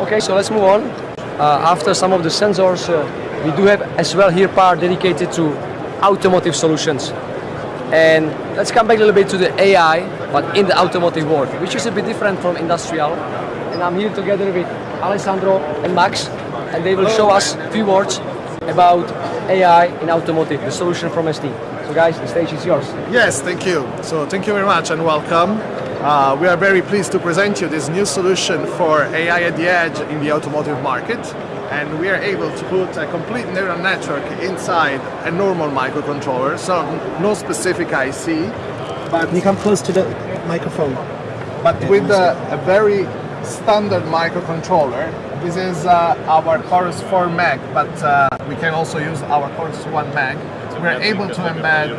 Okay, so let's move on. Uh, after some of the sensors, uh, we do have as well here part dedicated to automotive solutions. And let's come back a little bit to the AI, but in the automotive world, which is a bit different from industrial. And I'm here together with Alessandro and Max, and they will show us a few words about AI in automotive, the solution from ST. So guys, the stage is yours. Yes, thank you. So thank you very much and welcome. Uh, we are very pleased to present you this new solution for AI at the edge in the automotive market. And we are able to put a complete neural network inside a normal microcontroller, so no specific IC, But you come close to the microphone? but with a, a very standard microcontroller. This is uh, our Chorus 4 Mag, but uh, we can also use our Chorus 1 Mag. We're able to embed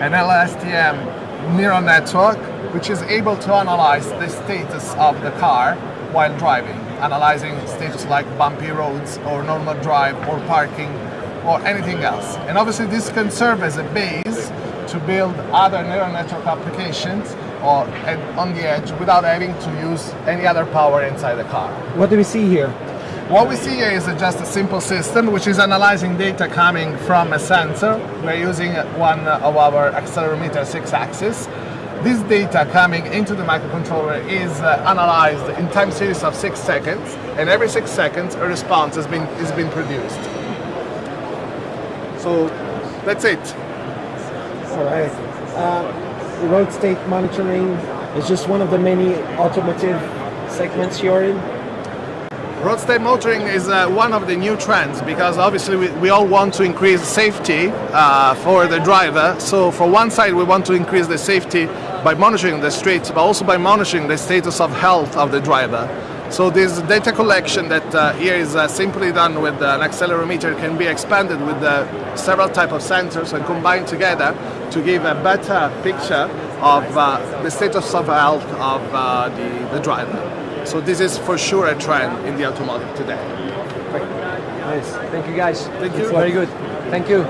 an LSTM neural network, which is able to analyze the status of the car while driving, analyzing status like bumpy roads or normal drive or parking or anything else. And obviously this can serve as a base to build other neural network applications or on the edge without having to use any other power inside the car. What do we see here? What we see here is just a simple system which is analyzing data coming from a sensor. We're using one of our accelerometer 6-axis. This data coming into the microcontroller is uh, analyzed in time series of 6 seconds and every 6 seconds a response has been, is being produced. So that's it. All right. Uh, road state monitoring is just one of the many automotive segments you're in. Road state monitoring is uh, one of the new trends because obviously we, we all want to increase safety uh, for the driver. So for one side we want to increase the safety by monitoring the streets, but also by monitoring the status of health of the driver. So this data collection that uh, here is uh, simply done with an accelerometer can be expanded with uh, several type of sensors and combined together to give a better picture of uh, the status of health of uh, the, the driver. So this is for sure a trend in the automotive today. Nice. Thank you guys. Thank you. Very good. Thank you.